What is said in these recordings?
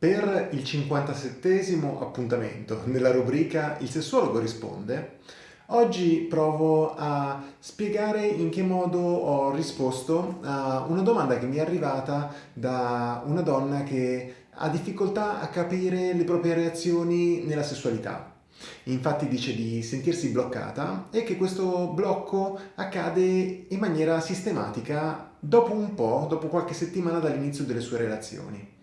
Per il 57 appuntamento nella rubrica Il sessuologo risponde, oggi provo a spiegare in che modo ho risposto a una domanda che mi è arrivata da una donna che ha difficoltà a capire le proprie reazioni nella sessualità. Infatti dice di sentirsi bloccata e che questo blocco accade in maniera sistematica dopo un po', dopo qualche settimana dall'inizio delle sue relazioni.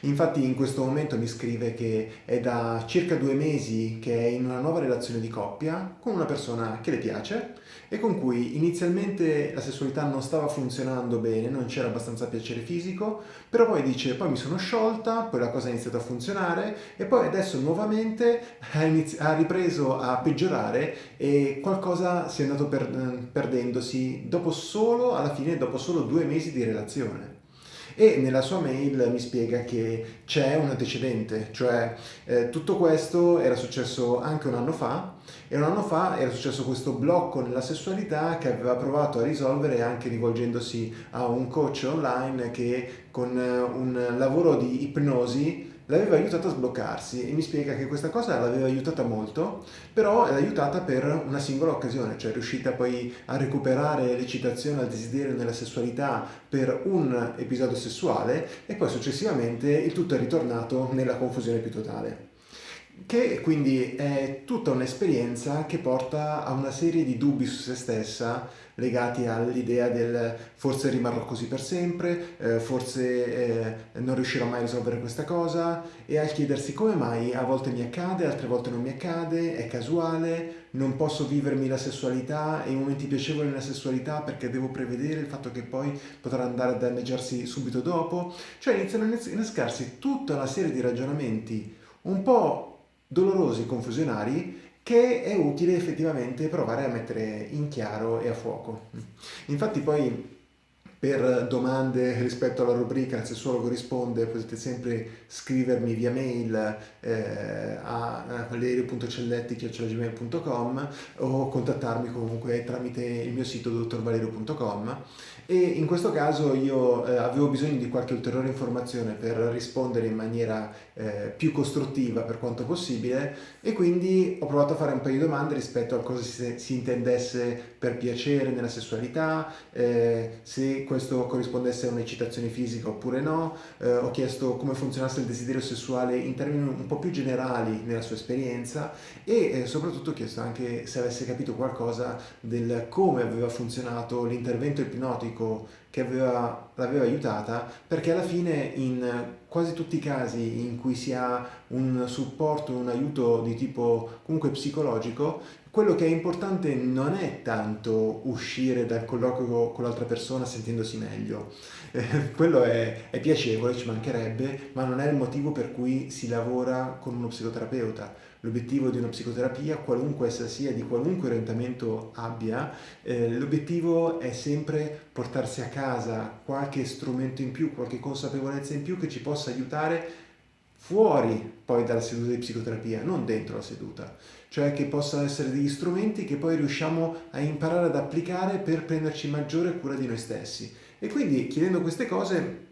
Infatti in questo momento mi scrive che è da circa due mesi che è in una nuova relazione di coppia con una persona che le piace e con cui inizialmente la sessualità non stava funzionando bene, non c'era abbastanza piacere fisico, però poi dice poi mi sono sciolta, poi la cosa ha iniziato a funzionare e poi adesso nuovamente ha, ripreso a peggiorare e qualcosa si è andato per perdendosi dopo solo, alla fine, dopo solo due mesi di relazione e nella sua mail mi spiega che c'è un antecedente, cioè eh, tutto questo era successo anche un anno fa e un anno fa era successo questo blocco nella sessualità che aveva provato a risolvere anche rivolgendosi a un coach online che con un lavoro di ipnosi l'aveva aiutata a sbloccarsi e mi spiega che questa cosa l'aveva aiutata molto, però l'ha aiutata per una singola occasione, cioè è riuscita poi a recuperare l'eccitazione al desiderio nella sessualità per un episodio sessuale e poi successivamente il tutto è ritornato nella confusione più totale. Che quindi è tutta un'esperienza che porta a una serie di dubbi su se stessa legati all'idea del forse rimarrò così per sempre, eh, forse eh, non riuscirò mai a risolvere questa cosa e al chiedersi come mai a volte mi accade, altre volte non mi accade, è casuale, non posso vivermi la sessualità e i momenti piacevoli nella sessualità perché devo prevedere il fatto che poi potrà andare a danneggiarsi subito dopo, cioè iniziano a innescarsi tutta una serie di ragionamenti un po' dolorosi, confusionari, che è utile effettivamente provare a mettere in chiaro e a fuoco. Infatti poi per domande rispetto alla rubrica Il sessuologo risponde potete sempre scrivermi via mail eh, a valerio.celletti.gmail.com o contattarmi comunque tramite il mio sito dottorvalerio.com e in questo caso io eh, avevo bisogno di qualche ulteriore informazione per rispondere in maniera eh, più costruttiva per quanto possibile e quindi ho provato a fare un paio di domande rispetto a cosa si, si intendesse per piacere nella sessualità, eh, se questo corrispondesse a un'eccitazione fisica oppure no, eh, ho chiesto come funzionasse il desiderio sessuale in termini un po' più generali nella sua esperienza e eh, soprattutto ho chiesto anche se avesse capito qualcosa del come aveva funzionato l'intervento ipnotico che aveva, l'aveva aiutata perché alla fine in quasi tutti i casi in cui si ha un supporto, un aiuto di tipo comunque psicologico, quello che è importante non è tanto uscire dal colloquio con l'altra persona sentendosi meglio, eh, quello è, è piacevole, ci mancherebbe, ma non è il motivo per cui si lavora con uno psicoterapeuta. L'obiettivo di una psicoterapia, qualunque essa sia, di qualunque orientamento abbia, eh, l'obiettivo è sempre portarsi a casa qualche strumento in più, qualche consapevolezza in più che ci possa aiutare fuori poi dalla seduta di psicoterapia, non dentro la seduta, cioè che possano essere degli strumenti che poi riusciamo a imparare ad applicare per prenderci maggiore cura di noi stessi. E quindi chiedendo queste cose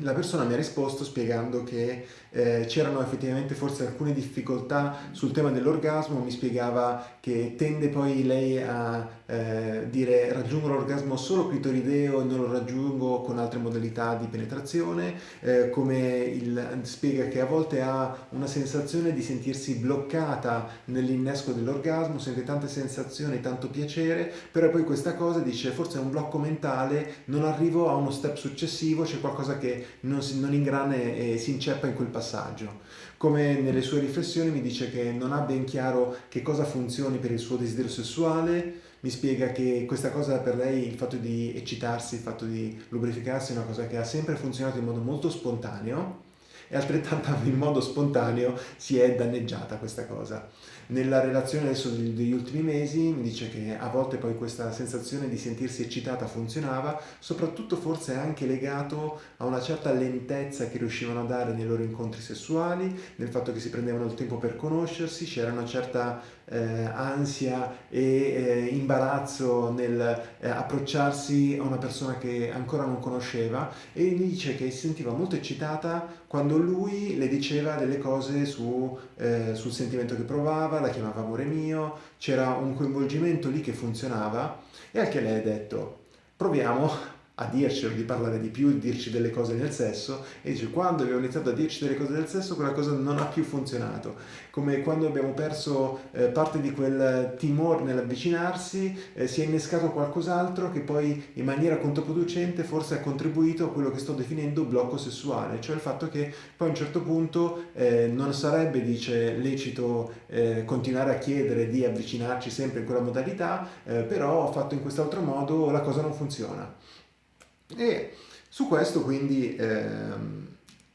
la persona mi ha risposto spiegando che eh, c'erano effettivamente forse alcune difficoltà sul tema dell'orgasmo, mi spiegava che tende poi lei a eh, dire raggiungo l'orgasmo solo clitorideo e non lo raggiungo con altre modalità di penetrazione, eh, come il, spiega che a volte ha una sensazione di sentirsi bloccata nell'innesco dell'orgasmo, sente tante sensazioni, tanto piacere, però poi questa cosa dice forse è un blocco mentale, non arrivo a uno step successivo, c'è qualcosa che non, si, non ingrana e si inceppa in quel passaggio. Come nelle sue riflessioni mi dice che non ha ben chiaro che cosa funzioni per il suo desiderio sessuale, mi spiega che questa cosa per lei, il fatto di eccitarsi, il fatto di lubrificarsi è una cosa che ha sempre funzionato in modo molto spontaneo e altrettanto in modo spontaneo si è danneggiata questa cosa. Nella relazione adesso degli ultimi mesi mi dice che a volte poi questa sensazione di sentirsi eccitata funzionava, soprattutto forse anche legato a una certa lentezza che riuscivano a dare nei loro incontri sessuali, nel fatto che si prendevano il tempo per conoscersi, c'era una certa eh, ansia e eh, imbarazzo nel eh, approcciarsi a una persona che ancora non conosceva. E dice che si sentiva molto eccitata quando lui le diceva delle cose su, eh, sul sentimento che provava, la chiamava amore mio, c'era un coinvolgimento lì che funzionava e anche lei ha detto proviamo a dircelo, di parlare di più, di dirci delle cose nel sesso e dice quando abbiamo iniziato a dirci delle cose nel sesso quella cosa non ha più funzionato. Come quando abbiamo perso eh, parte di quel timore nell'avvicinarsi eh, si è innescato qualcos'altro che poi in maniera controproducente forse ha contribuito a quello che sto definendo blocco sessuale cioè il fatto che poi a un certo punto eh, non sarebbe dice lecito eh, continuare a chiedere di avvicinarci sempre in quella modalità eh, però fatto in quest'altro modo la cosa non funziona e su questo quindi ehm,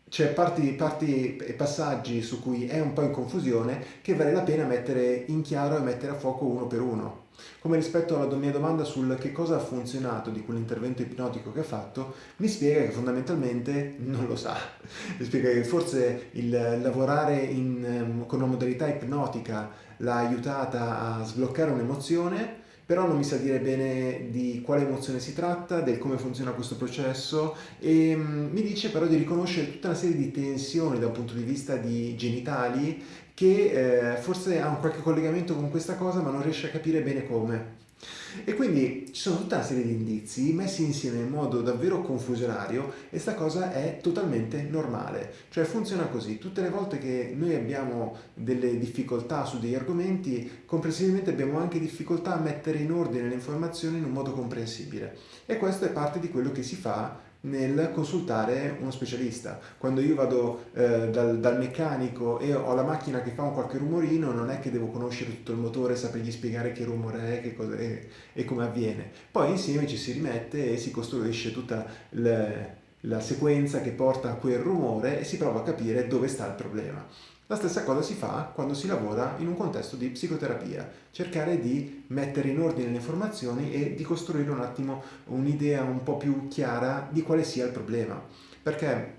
c'è parti, parti, e passaggi su cui è un po' in confusione che vale la pena mettere in chiaro e mettere a fuoco uno per uno. Come rispetto alla mia domanda sul che cosa ha funzionato di quell'intervento ipnotico che ha fatto, mi spiega che fondamentalmente non lo sa. Mi spiega che forse il lavorare in, ehm, con una modalità ipnotica l'ha aiutata a sbloccare un'emozione, però non mi sa dire bene di quale emozione si tratta, del come funziona questo processo e mm, mi dice però di riconoscere tutta una serie di tensioni da un punto di vista di genitali che eh, forse ha un qualche collegamento con questa cosa ma non riesce a capire bene come. E quindi ci sono tutta una serie di indizi messi insieme in modo davvero confusionario e sta cosa è totalmente normale, cioè funziona così, tutte le volte che noi abbiamo delle difficoltà su degli argomenti, comprensibilmente abbiamo anche difficoltà a mettere in ordine le informazioni in un modo comprensibile. E questo è parte di quello che si fa nel consultare uno specialista. Quando io vado eh, dal, dal, meccanico e ho la macchina che fa un qualche rumorino, non è che devo conoscere tutto il motore, sapergli spiegare che rumore è, che cosa è e come avviene. Poi insieme ci si rimette e si costruisce tutta la, la sequenza che porta a quel rumore e si prova a capire dove sta il problema. La stessa cosa si fa quando si lavora in un contesto di psicoterapia, cercare di mettere in ordine le informazioni e di costruire un attimo un'idea un po' più chiara di quale sia il problema. Perché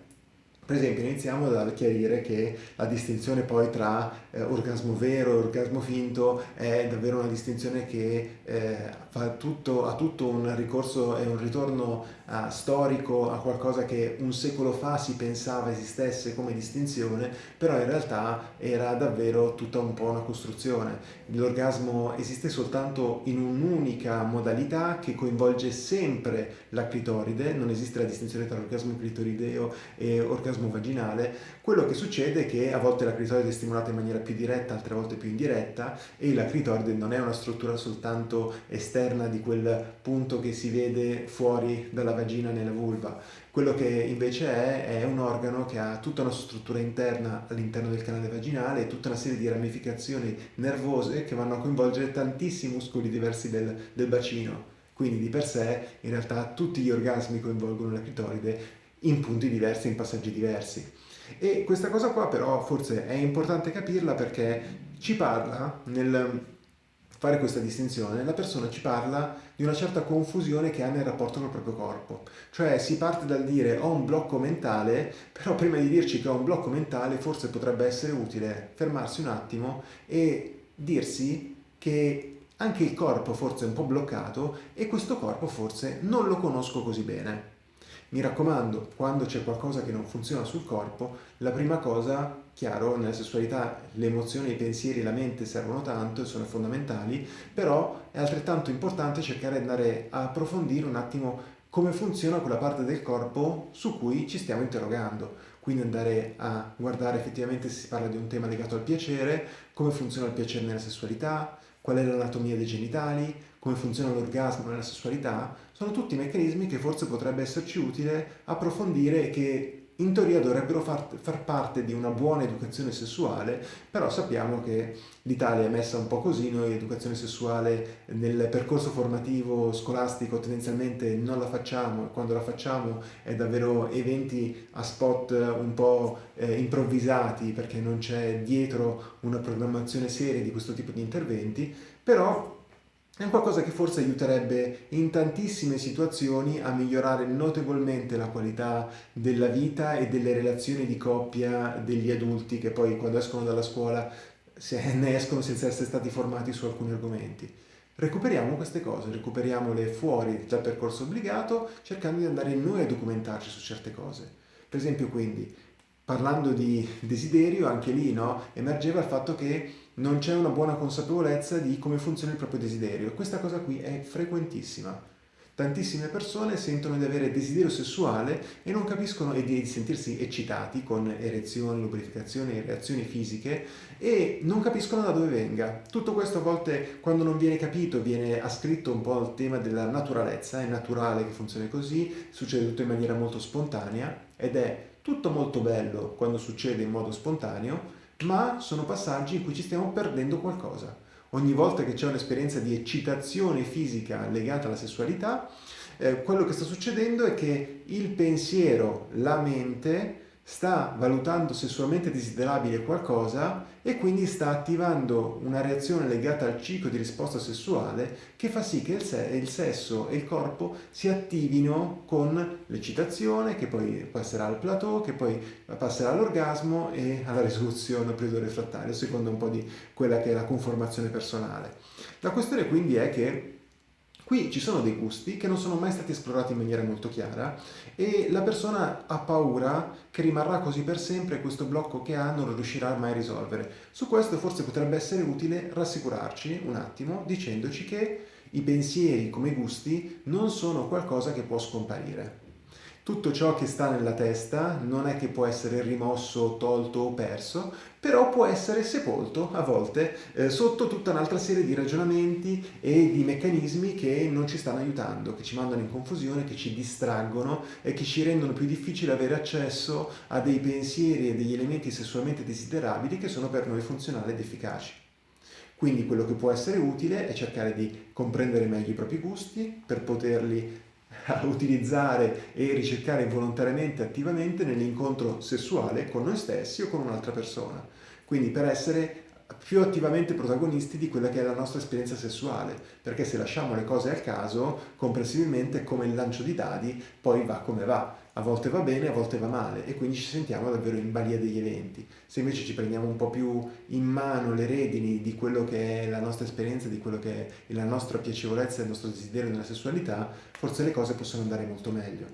per esempio iniziamo dal chiarire che la distinzione poi tra eh, orgasmo vero e orgasmo finto è davvero una distinzione che eh, fa tutto, ha tutto un ricorso e un ritorno uh, storico a qualcosa che un secolo fa si pensava esistesse come distinzione, però in realtà era davvero tutta un po' una costruzione. L'orgasmo esiste soltanto in un'unica modalità che coinvolge sempre la clitoride, non esiste la distinzione tra orgasmo clitorideo e orgasmo vaginale, quello che succede è che a volte la clitoride è stimolata in maniera più diretta, altre volte più indiretta e la clitoride non è una struttura soltanto esterna di quel punto che si vede fuori dalla vagina nella vulva. Quello che invece è, è un organo che ha tutta una struttura interna all'interno del canale vaginale e tutta una serie di ramificazioni nervose che vanno a coinvolgere tantissimi muscoli diversi del, del bacino. Quindi di per sé in realtà tutti gli orgasmi coinvolgono la clitoride in punti diversi, in passaggi diversi. E questa cosa qua però forse è importante capirla perché ci parla nel fare questa distinzione, la persona ci parla di una certa confusione che ha nel rapporto col proprio corpo. Cioè si parte dal dire ho un blocco mentale, però prima di dirci che ho un blocco mentale forse potrebbe essere utile fermarsi un attimo e dirsi che anche il corpo forse è un po' bloccato e questo corpo forse non lo conosco così bene. Mi raccomando, quando c'è qualcosa che non funziona sul corpo, la prima cosa, chiaro, nella sessualità le emozioni, i pensieri, la mente servono tanto e sono fondamentali, però è altrettanto importante cercare di andare a approfondire un attimo come funziona quella parte del corpo su cui ci stiamo interrogando. Quindi andare a guardare effettivamente se si parla di un tema legato al piacere, come funziona il piacere nella sessualità, qual è l'anatomia dei genitali, come funziona l'orgasmo nella sessualità, sono tutti meccanismi che forse potrebbe esserci utile approfondire e che in teoria dovrebbero far, far, parte di una buona educazione sessuale, però sappiamo che l'Italia è messa un po' così, noi educazione sessuale nel percorso formativo scolastico tendenzialmente non la facciamo e quando la facciamo è davvero eventi a spot un po' eh, improvvisati perché non c'è dietro una programmazione seria di questo tipo di interventi, però è un qualcosa che forse aiuterebbe in tantissime situazioni a migliorare notevolmente la qualità della vita e delle relazioni di coppia degli adulti che poi quando escono dalla scuola ne escono senza essere stati formati su alcuni argomenti. Recuperiamo queste cose, recuperiamole fuori dal percorso obbligato cercando di andare noi a documentarci su certe cose. Per esempio quindi parlando di desiderio, anche lì no, emergeva il fatto che non c'è una buona consapevolezza di come funziona il proprio desiderio. Questa cosa qui è frequentissima. Tantissime persone sentono di avere desiderio sessuale e non capiscono e di sentirsi eccitati con erezioni, lubrificazioni, reazioni fisiche e non capiscono da dove venga. Tutto questo a volte quando non viene capito viene ascritto un po' al tema della naturalezza, è naturale che funzioni così, succede tutto in maniera molto spontanea ed è tutto molto bello quando succede in modo spontaneo, ma sono passaggi in cui ci stiamo perdendo qualcosa. Ogni volta che c'è un'esperienza di eccitazione fisica legata alla sessualità, eh, quello che sta succedendo è che il pensiero, la mente, sta valutando sessualmente desiderabile qualcosa e quindi sta attivando una reazione legata al ciclo di risposta sessuale che fa sì che il, se il sesso e il corpo si attivino con l'eccitazione che poi passerà al plateau, che poi passerà all'orgasmo e alla risoluzione al periodo refrattario, secondo un po' di quella che è la conformazione personale. La questione quindi è che Qui ci sono dei gusti che non sono mai stati esplorati in maniera molto chiara e la persona ha paura che rimarrà così per sempre e questo blocco che ha non lo riuscirà mai a risolvere. Su questo forse potrebbe essere utile rassicurarci un attimo dicendoci che i pensieri come i gusti non sono qualcosa che può scomparire. Tutto ciò che sta nella testa non è che può essere rimosso, tolto o perso, però può essere sepolto a volte eh, sotto tutta un'altra serie di ragionamenti e di meccanismi che non ci stanno aiutando, che ci mandano in confusione, che ci distraggono e che ci rendono più difficile avere accesso a dei pensieri e degli elementi sessualmente desiderabili che sono per noi funzionali ed efficaci. Quindi quello che può essere utile è cercare di comprendere meglio i propri gusti per poterli a utilizzare e ricercare volontariamente, attivamente nell'incontro sessuale con noi stessi o con un'altra persona. Quindi per essere più attivamente protagonisti di quella che è la nostra esperienza sessuale, perché se lasciamo le cose al caso, comprensibilmente come il lancio di dadi, poi va come va. A volte va bene, a volte va male e quindi ci sentiamo davvero in balia degli eventi. Se invece ci prendiamo un po' più in mano le redini di quello che è la nostra esperienza, di quello che è la nostra piacevolezza, il nostro desiderio nella sessualità, forse le cose possono andare molto meglio.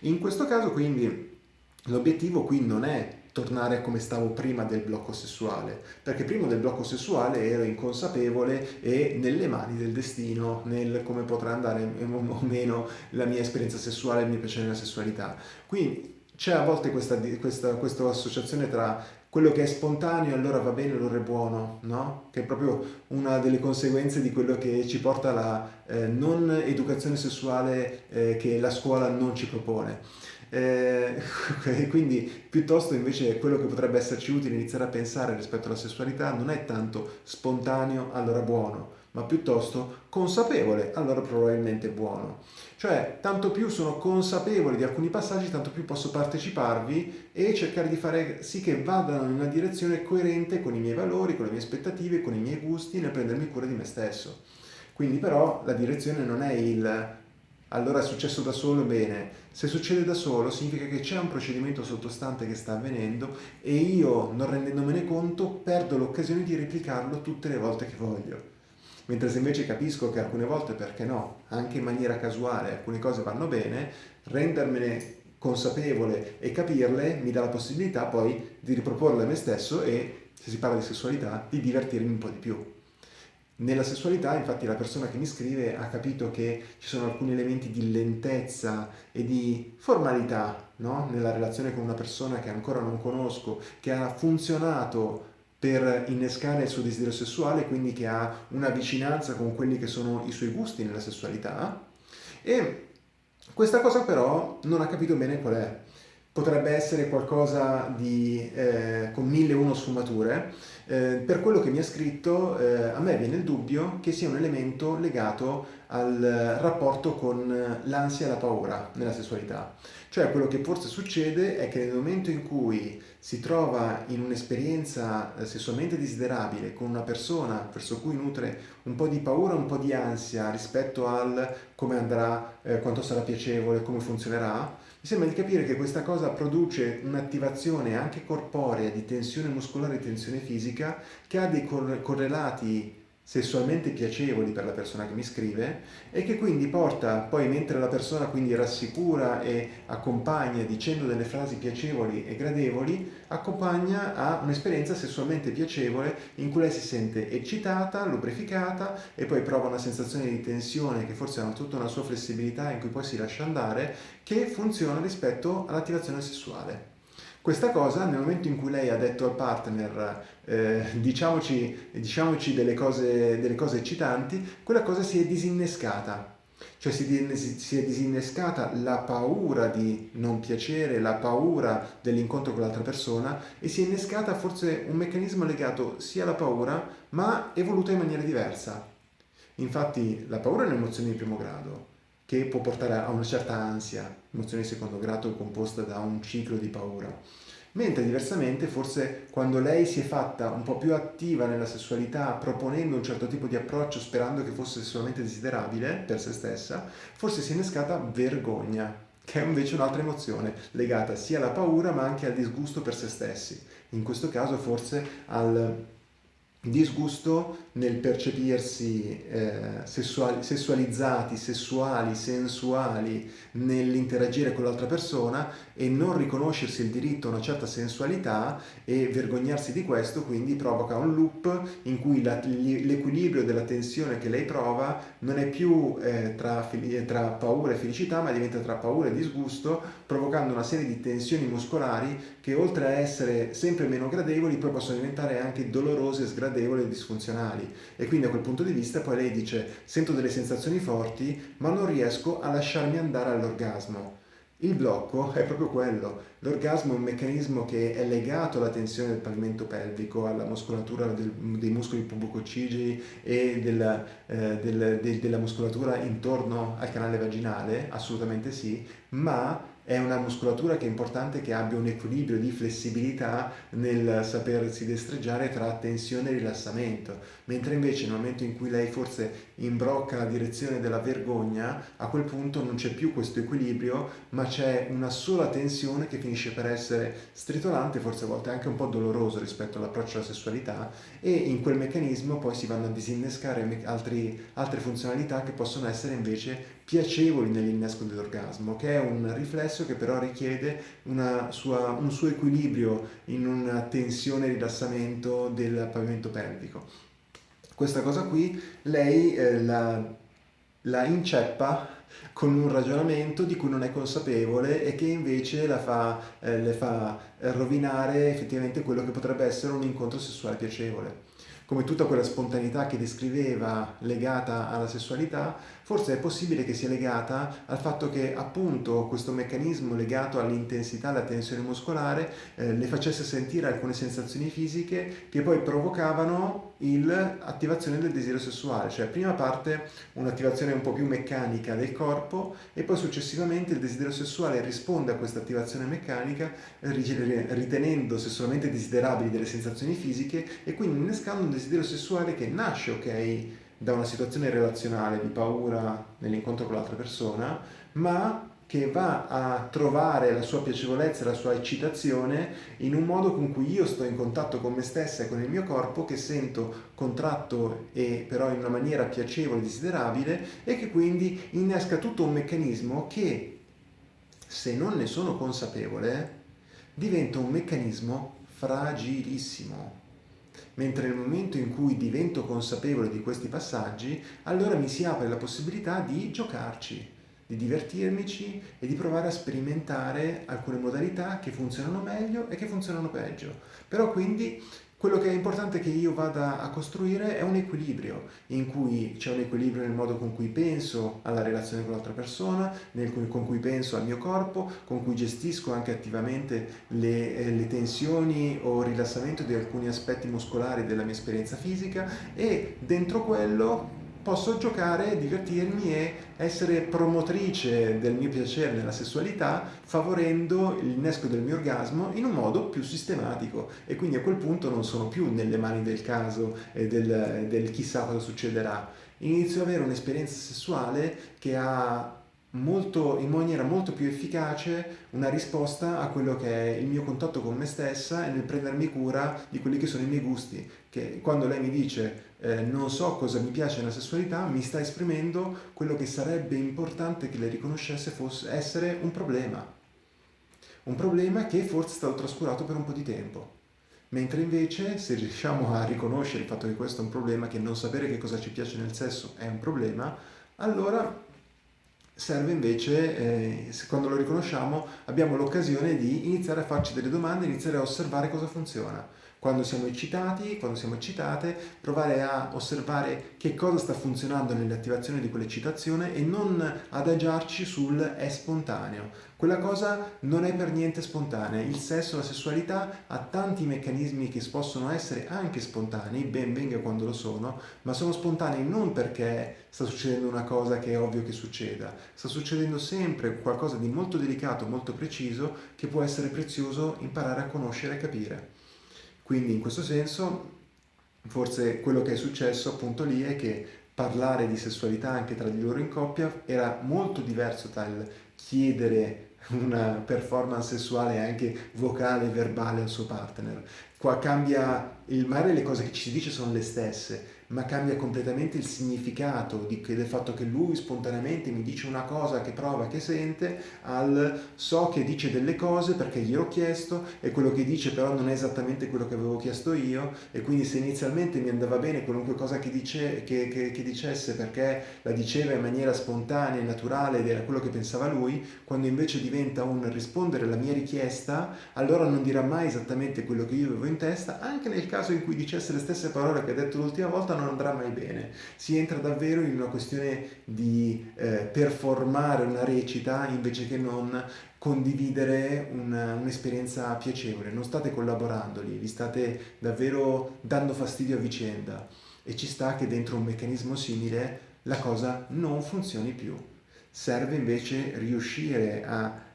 In questo caso quindi l'obiettivo qui non è tornare come stavo prima del blocco sessuale, perché prima del blocco sessuale ero inconsapevole e nelle mani del destino, nel come potrà andare o meno la mia esperienza sessuale, il mio piacere nella sessualità. Quindi c'è a volte questa, questa, questa associazione tra quello che è spontaneo allora va bene, allora è buono, no? Che è proprio una delle conseguenze di quello che ci porta alla eh, non educazione sessuale eh, che la scuola non ci propone. Eh, quindi piuttosto invece quello che potrebbe esserci utile iniziare a pensare rispetto alla sessualità non è tanto spontaneo allora buono, ma piuttosto consapevole allora probabilmente buono. Cioè tanto più sono consapevole di alcuni passaggi tanto più posso parteciparvi e cercare di fare sì che vadano in una direzione coerente con i miei valori, con le mie aspettative, con i miei gusti nel prendermi cura di me stesso. Quindi però la direzione non è il allora è successo da solo, bene. Se succede da solo significa che c'è un procedimento sottostante che sta avvenendo e io, non rendendomene conto, perdo l'occasione di replicarlo tutte le volte che voglio. Mentre se invece capisco che alcune volte, perché no, anche in maniera casuale alcune cose vanno bene, rendermene consapevole e capirle mi dà la possibilità poi di riproporle a me stesso e, se si parla di sessualità, di divertirmi un po' di più. Nella sessualità, infatti, la persona che mi scrive ha capito che ci sono alcuni elementi di lentezza e di formalità no? nella relazione con una persona che ancora non conosco, che ha funzionato per innescare il suo desiderio sessuale, quindi che ha una vicinanza con quelli che sono i suoi gusti nella sessualità. E questa cosa però non ha capito bene qual è potrebbe essere qualcosa di, eh, con mille uno sfumature, eh, per quello che mi ha scritto eh, a me viene il dubbio che sia un elemento legato al rapporto con l'ansia e la paura nella sessualità. Cioè quello che forse succede è che nel momento in cui si trova in un'esperienza eh, sessualmente desiderabile con una persona verso cui nutre un po' di paura, un po' di ansia rispetto al come andrà, eh, quanto sarà piacevole, come funzionerà, sembra di capire che questa cosa produce un'attivazione anche corporea di tensione muscolare e tensione fisica che ha dei correlati sessualmente piacevoli per la persona che mi scrive e che quindi porta poi mentre la persona quindi rassicura e accompagna dicendo delle frasi piacevoli e gradevoli accompagna a un'esperienza sessualmente piacevole in cui lei si sente eccitata, lubrificata e poi prova una sensazione di tensione che forse ha tutta una sua flessibilità in cui poi si lascia andare che funziona rispetto all'attivazione sessuale. Questa cosa nel momento in cui lei ha detto al partner eh, diciamoci, diciamoci delle, cose, delle cose eccitanti, quella cosa si è disinnescata. Cioè si, è disinnescata la paura di non piacere, la paura dell'incontro con l'altra persona e si è innescata forse un meccanismo legato sia alla paura ma evoluto in maniera diversa. Infatti la paura è un'emozione di primo grado che può portare a una certa ansia, emozione di secondo grado composta da un ciclo di paura. Mentre diversamente forse quando lei si è fatta un po' più attiva nella sessualità proponendo un certo tipo di approccio sperando che fosse sessualmente desiderabile per se stessa, forse si è innescata vergogna, che è invece un'altra emozione legata sia alla paura ma anche al disgusto per se stessi. In questo caso forse al disgusto nel percepirsi eh, sessuali, sessualizzati, sessuali, sensuali nell'interagire con l'altra persona e non riconoscersi il diritto a una certa sensualità e vergognarsi di questo quindi provoca un loop in cui l'equilibrio della tensione che lei prova non è più eh, tra, tra paura e felicità ma diventa tra paura e disgusto provocando una serie di tensioni muscolari che oltre a essere sempre meno gradevoli poi possono diventare anche dolorose, sgradevoli e disfunzionali e quindi a quel punto di vista poi lei dice sento delle sensazioni forti ma non riesco a lasciarmi andare all'orgasmo. Il blocco è proprio quello, l'orgasmo è un meccanismo che è legato alla tensione del pavimento pelvico, alla muscolatura del, dei muscoli pubococigei e della, eh, del, de, della muscolatura intorno al canale vaginale, assolutamente sì, ma è una muscolatura che è importante che abbia un equilibrio di flessibilità nel sapersi destreggiare tra tensione e rilassamento, mentre invece nel momento in cui lei forse imbrocca la direzione della vergogna, a quel punto non c'è più questo equilibrio, ma c'è una sola tensione che finisce per essere stritolante, forse a volte anche un po' doloroso rispetto all'approccio alla sessualità e in quel meccanismo poi si vanno a disinnescare altri, altre funzionalità che possono essere invece piacevoli nell'innesco dell'orgasmo, che è un riflesso che però richiede sua, un suo equilibrio in una tensione e rilassamento del pavimento pelvico. Questa cosa qui lei eh, la, la inceppa con un ragionamento di cui non è consapevole e che invece fa, eh, le fa rovinare effettivamente quello che potrebbe essere un incontro sessuale piacevole come tutta quella spontaneità che descriveva legata alla sessualità, forse è possibile che sia legata al fatto che appunto questo meccanismo legato all'intensità, alla tensione muscolare, eh, le facesse sentire alcune sensazioni fisiche che poi provocavano l'attivazione del desiderio sessuale, cioè prima parte un'attivazione un po' più meccanica del corpo e poi successivamente il desiderio sessuale risponde a questa attivazione meccanica ritenendo sessualmente desiderabili delle sensazioni fisiche e quindi innescando un desiderio sessuale che nasce, ok, da una situazione relazionale di paura nell'incontro con l'altra persona, ma che va a trovare la sua piacevolezza la sua eccitazione in un modo con cui io sto in contatto con me stessa e con il mio corpo che sento contratto e però in una maniera piacevole desiderabile e che quindi innesca tutto un meccanismo che se non ne sono consapevole diventa un meccanismo fragilissimo mentre nel momento in cui divento consapevole di questi passaggi, allora mi si apre la possibilità di giocarci, di divertirmici e di provare a sperimentare alcune modalità che funzionano meglio e che funzionano peggio. Però quindi quello che è importante che io vada a costruire è un equilibrio, in cui c'è un equilibrio nel modo con cui penso alla relazione con l'altra persona, nel, con cui penso al mio corpo, con cui gestisco anche attivamente le, eh, le tensioni o il rilassamento di alcuni aspetti muscolari della mia esperienza fisica e dentro quello posso giocare, divertirmi e essere promotrice del mio piacere nella sessualità favorendo l'innesco del mio orgasmo in un modo più sistematico e quindi a quel punto non sono più nelle mani del caso e del, del chissà cosa succederà. Inizio ad avere un'esperienza sessuale che ha molto, in maniera molto più efficace una risposta a quello che è il mio contatto con me stessa e nel prendermi cura di quelli che sono i miei gusti. Che quando lei mi dice eh, non so cosa mi piace nella sessualità, mi sta esprimendo quello che sarebbe importante che le riconoscesse fosse essere un problema. Un problema che forse è stato trascurato per un po' di tempo. Mentre invece se riusciamo a riconoscere il fatto che questo è un problema, che non sapere che cosa ci piace nel sesso è un problema, allora serve invece, eh, quando lo riconosciamo, abbiamo l'occasione di iniziare a farci delle domande, iniziare a osservare cosa funziona. Quando siamo eccitati, quando siamo eccitate, provare a osservare che cosa sta funzionando nell'attivazione di quell'eccitazione e non adagiarci sul è spontaneo. Quella cosa non è per niente spontanea. Il sesso, la sessualità ha tanti meccanismi che possono essere anche spontanei, ben venga quando lo sono, ma sono spontanei non perché sta succedendo una cosa che è ovvio che succeda, sta succedendo sempre qualcosa di molto delicato, molto preciso, che può essere prezioso imparare a conoscere e capire. Quindi in questo senso, forse quello che è successo appunto lì è che parlare di sessualità anche tra di loro in coppia era molto diverso dal chiedere una performance sessuale anche vocale, verbale al suo partner. Qua cambia, il mare le cose che ci si dice sono le stesse, ma cambia completamente il significato di, del fatto che lui spontaneamente mi dice una cosa che prova, che sente, al so che dice delle cose perché gliel'ho chiesto e quello che dice però non è esattamente quello che avevo chiesto io e quindi se inizialmente mi andava bene qualunque cosa che, dice, che, che, che dicesse perché la diceva in maniera spontanea e naturale ed era quello che pensava lui, quando invece diventa un rispondere alla mia richiesta, allora non dirà mai esattamente quello che io avevo in testa, anche nel caso in cui dicesse le stesse parole che ha detto l'ultima volta non andrà mai bene. Si entra davvero in una questione di eh, performare una recita invece che non condividere un'esperienza piacevole. Non state collaborando lì, vi state davvero dando fastidio a vicenda e ci sta che dentro un meccanismo simile la cosa non funzioni più. Serve invece riuscire a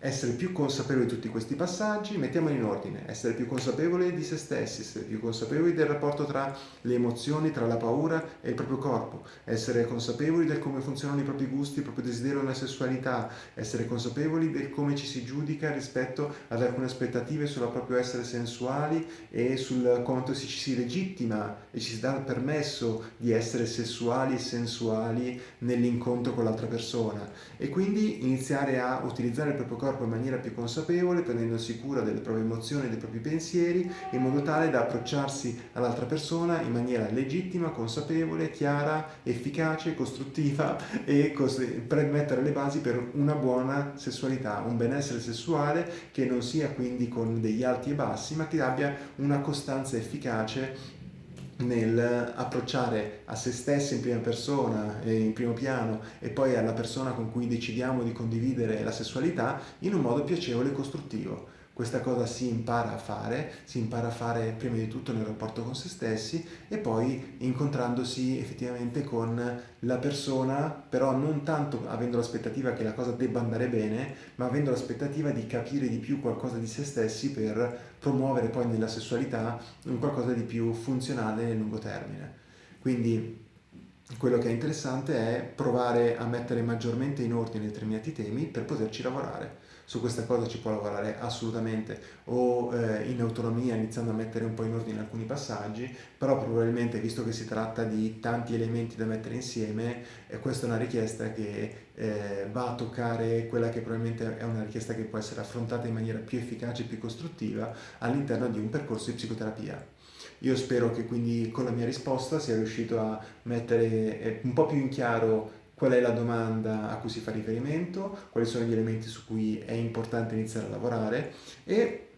essere più consapevoli di tutti questi passaggi, mettiamoli in ordine, essere più consapevoli di se stessi, essere più consapevoli del rapporto tra le emozioni, tra la paura e il proprio corpo, essere consapevoli del come funzionano i propri gusti, il proprio desiderio nella sessualità, essere consapevoli del come ci si giudica rispetto ad alcune aspettative sul proprio essere sensuali e sul quanto ci si legittima e ci si dà il permesso di essere sessuali e sensuali nell'incontro con l'altra persona. E quindi iniziare a utilizzare il proprio corpo corpo in maniera più consapevole, prendendosi cura delle proprie emozioni e dei propri pensieri, in modo tale da approcciarsi all'altra persona in maniera legittima, consapevole, chiara, efficace, costruttiva e mettere le basi per una buona sessualità, un benessere sessuale che non sia quindi con degli alti e bassi, ma che abbia una costanza efficace nel approcciare a se stessi in prima persona, in primo piano e poi alla persona con cui decidiamo di condividere la sessualità in un modo piacevole e costruttivo. Questa cosa si impara a fare, si impara a fare prima di tutto nel rapporto con se stessi e poi incontrandosi effettivamente con la persona, però non tanto avendo l'aspettativa che la cosa debba andare bene, ma avendo l'aspettativa di capire di più qualcosa di se stessi per promuovere poi nella sessualità un qualcosa di più funzionale nel lungo termine. Quindi quello che è interessante è provare a mettere maggiormente in ordine determinati temi per poterci lavorare su questa cosa ci può lavorare assolutamente o eh, in autonomia iniziando a mettere un po' in ordine alcuni passaggi, però probabilmente visto che si tratta di tanti elementi da mettere insieme, eh, questa è una richiesta che eh, va a toccare quella che probabilmente è una richiesta che può essere affrontata in maniera più efficace e più costruttiva all'interno di un percorso di psicoterapia. Io spero che quindi con la mia risposta sia riuscito a mettere eh, un po' più in chiaro qual è la domanda a cui si fa riferimento, quali sono gli elementi su cui è importante iniziare a lavorare? E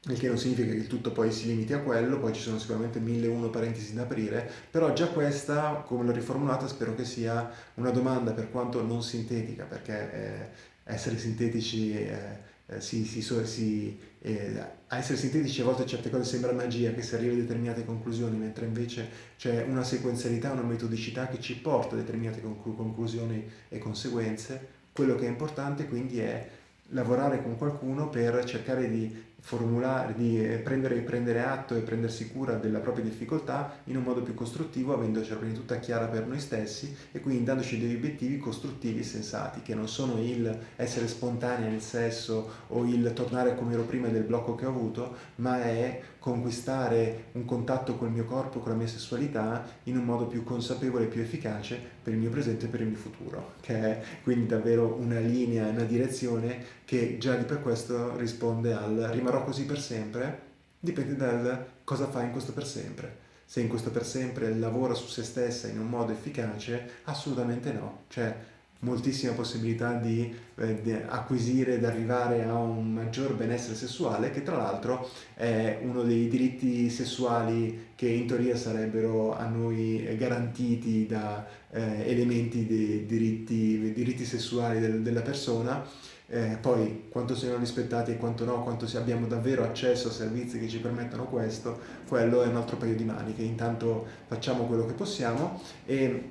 il che non significa che il tutto poi si limiti a quello, poi ci sono sicuramente mille uno parentesi da aprire, però già questa, come l'ho riformulata, spero che sia una domanda per quanto non sintetica, perché eh, essere sintetici eh, eh, si, si, si, eh, a essere sintetici a volte certe cose sembra magia che si arriva a determinate conclusioni, mentre invece c'è una sequenzialità, una metodicità che ci porta a determinate conclu conclusioni e conseguenze. Quello che è importante quindi è lavorare con qualcuno per cercare di formulare, di eh, prendere, prendere, atto e prendersi cura della propria difficoltà in un modo più costruttivo, avendocela prima di tutta chiara per noi stessi e quindi dandoci degli obiettivi costruttivi e sensati, che non sono il essere spontanei nel sesso o il tornare come ero prima del blocco che ho avuto, ma è conquistare un contatto col mio corpo, con la mia sessualità in un modo più consapevole e più efficace per il mio presente e per il mio futuro, che è quindi davvero una linea, una direzione che già di per questo risponde al rimarrò così per sempre, dipende dal cosa fai in questo per sempre. Se in questo per sempre lavora su se stessa in un modo efficace, assolutamente no. Cioè, moltissima possibilità di, eh, di acquisire ed arrivare a un maggior benessere sessuale che tra l'altro è uno dei diritti sessuali che in teoria sarebbero a noi garantiti da eh, elementi dei diritti, diritti sessuali del, della persona eh, poi quanto siano rispettati e quanto no, quanto abbiamo davvero accesso a servizi che ci permettono questo, quello è un altro paio di maniche. Intanto facciamo quello che possiamo e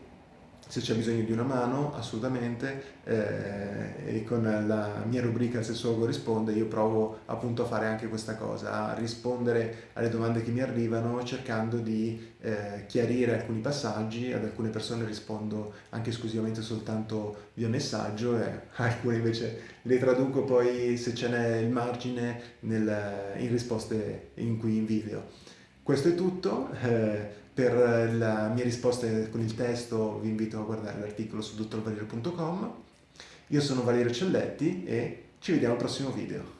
se c'è bisogno di una mano, assolutamente, eh, e con la mia rubrica Sessuologo risponde io provo appunto a fare anche questa cosa, a rispondere alle domande che mi arrivano cercando di eh, chiarire alcuni passaggi, ad alcune persone rispondo anche esclusivamente soltanto via messaggio e alcune invece le traduco poi se ce n'è il margine nel, in risposte in qui in video. Questo è tutto. Eh, per la mia risposta con il testo vi invito a guardare l'articolo su dottorvalerio.com. Io sono Valerio Celletti e ci vediamo al prossimo video.